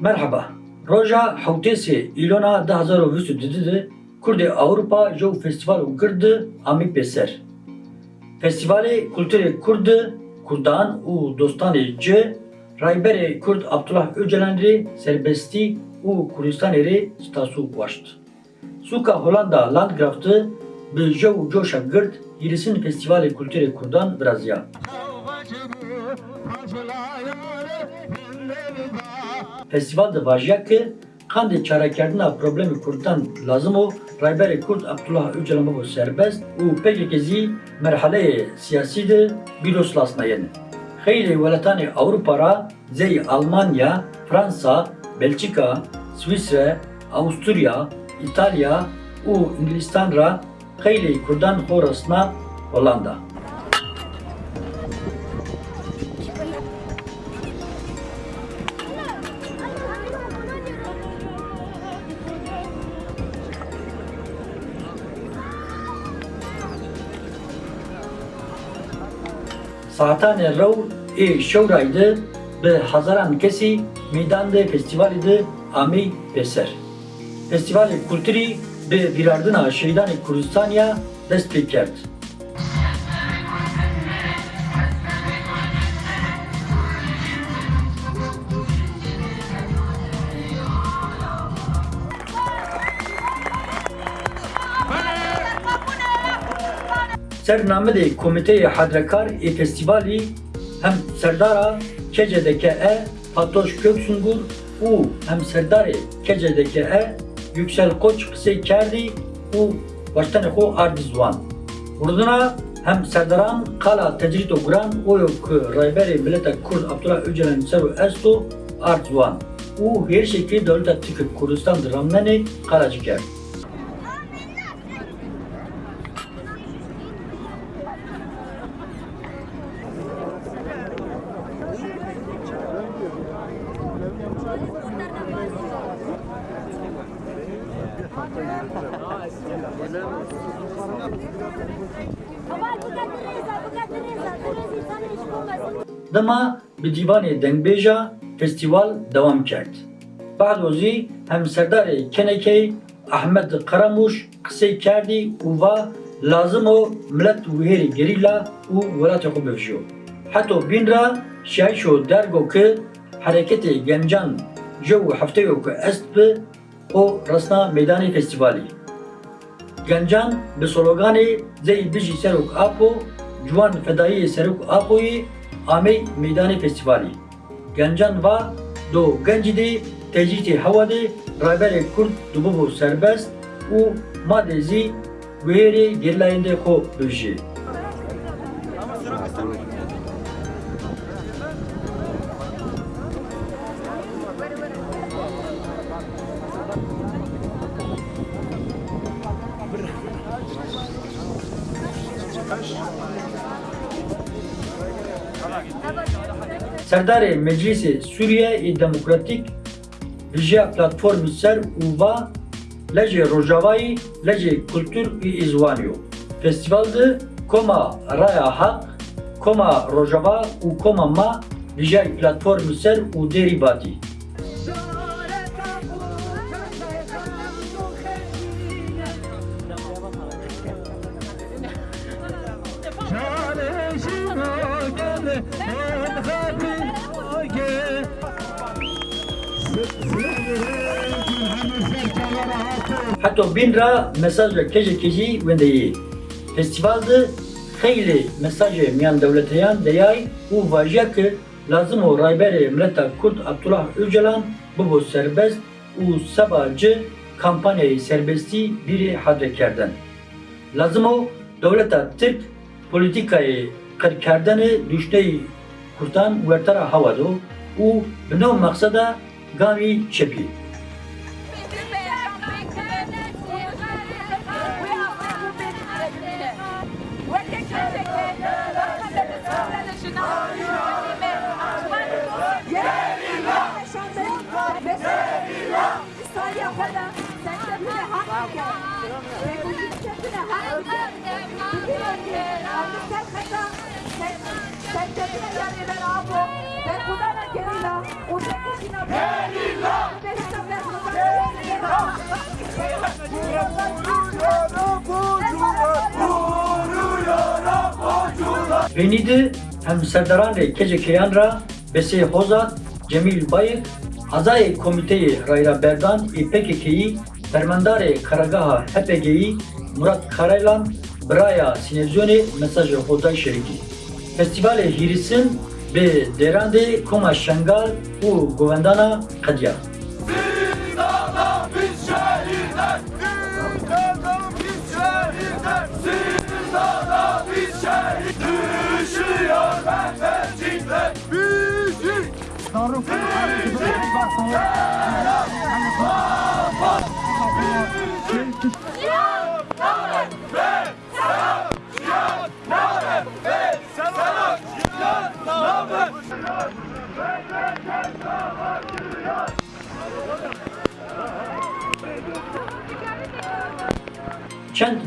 Merhaba. Roja Hawtesi İlona 2022 Kurdi Avrupa Jow Festival û girdi amî pêser. Festivalê Kulturê Kurd, Kurdan û dostanê ci Rayberê Kurd Abdullah Öcalan rê serbestî û Kurdistanê rê stasû. Sûka Hollanda Landgrafti bi jew coşa girt Yîrisîn Festivalê Kulturê Kurdan biraziya. Festival de vajiya ki kandê çarekirina problemê Kurdan lazım o Rayberê Kurd Abdullah Öcalan bibû serbest û pêkeke zî merheleyê siyasî de bîros lasnayên. Xeylê welatanê Ewropa zey Almanya, Fransa, Belçika, Swîsre, Avusturya, İtalya û İnglistan ra Kurdan xorasna Hollanda. Saatane rew ê şewraydı bi hezaran kesî meydan de festivalê de amî pêser. Festivalê kulturî bi bîrardina şehîdanê Kurdistaniya dest pê Sernamedê Komîteyê Hedrekar ê festivalî hem serdara Kecedeke e Fatoş Köksungur û hem serdarê Kecedeke e Yüksel Koç qisey kerdî û baştenê xwe ardî ziwan. Hurdina hem serdaran qala tecrît û guran oyo ku rayberê mileta Kurd Abdullah Öcalan ser û esto ard ziwan û hêrişekê dewleta Tirk Kurdistan di Ramnenê qala jî دما به دیوان دنگبیجا فستیوال دوام کرد. بعد وزی همسردار کنکی احمد قرموش قصه کردی و لازم و ملت وهیر گریلا و ولات خوب بفجو. حتی بین را شای شو درگو که حرکت گنجان جو هفته که است به او رسنا میدان فستیوالی. گنجان به سلوگان زی بجی سرک آپو جوان فدایی سرک آپوی آمی میدان فستیوالی. گنجان و دو گنجی دی تجیت هوا دی رایبر کرد دوبو سربست او ماده زی ویری گرلاینده خو بجی. Hewa de rayberê Kurd dibû serbest û madê zî wêrê gerilayên de xwe bibêje. Serdarê Meclisê Sûriye ê Demokratîk Vijiya Platformê Ser û Va Lejê Rojavayî Lejê Kultur û Îzwaniyo. Hatta bin ra mesajla keje keji vendeyi. Festivalde xeyli mesajı miyan devleteyan deyay u vajiya ki lazım o raybere milleta Kurd Abdullah Öcalan bu serbest u sabahcı kampanyayı serbesti biri hadrekerden. Lazım o devleta Türk politikayı kırkerdanı düşneyi kurtan vertara havado u bino maksada gavi çepi. Venidi hem serdaran kece keyan ra bese hozat Cemil Bayık Azay Komiteyi Rayra Berdan İPKK'yi Permandare Karagaha HPG'yi Murat Karaylan Braya Sinezyoni mesajı Hoday Şeriki Festivale Hirisin ve Derande Koma Şengal u Govendana Kadya. Biz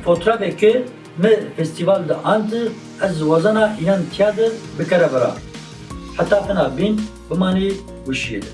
fotoğrafeke me festivalde andı ez vazana inan tiyadır bikara bera. Hatta fena bin bimani vişiyedi.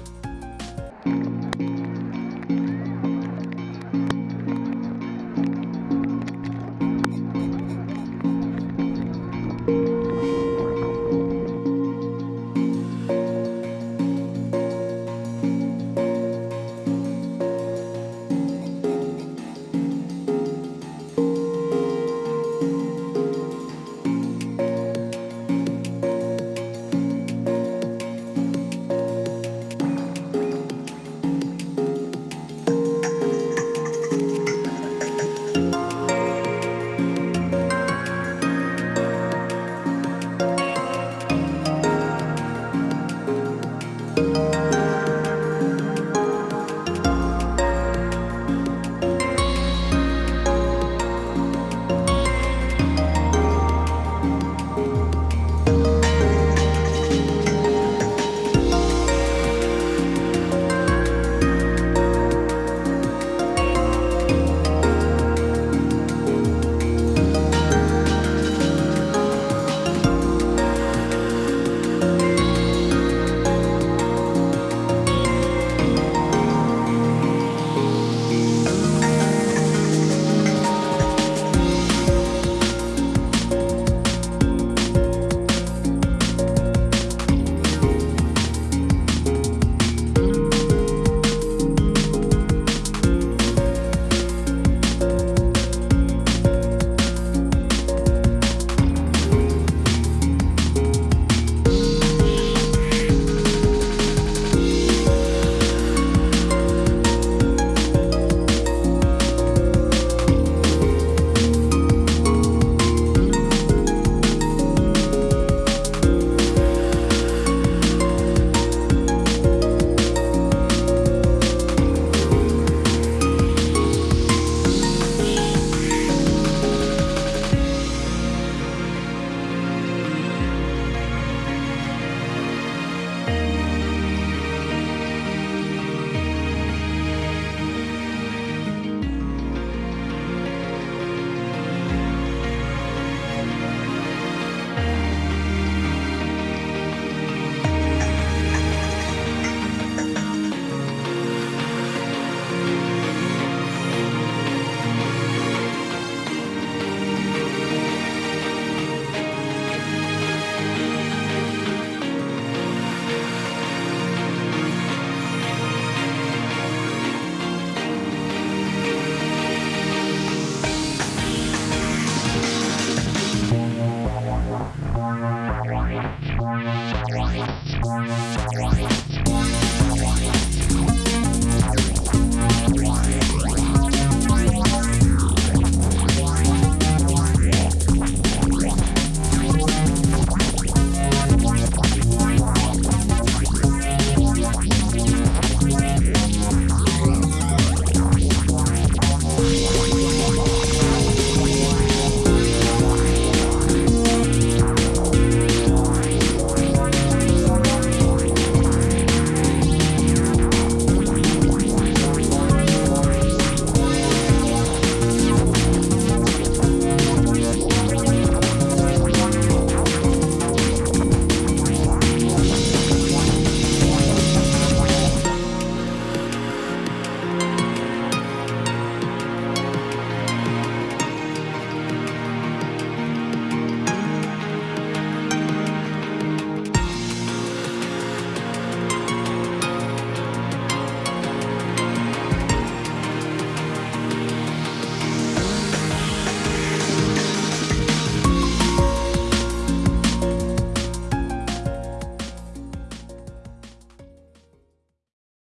Why? Why? Why?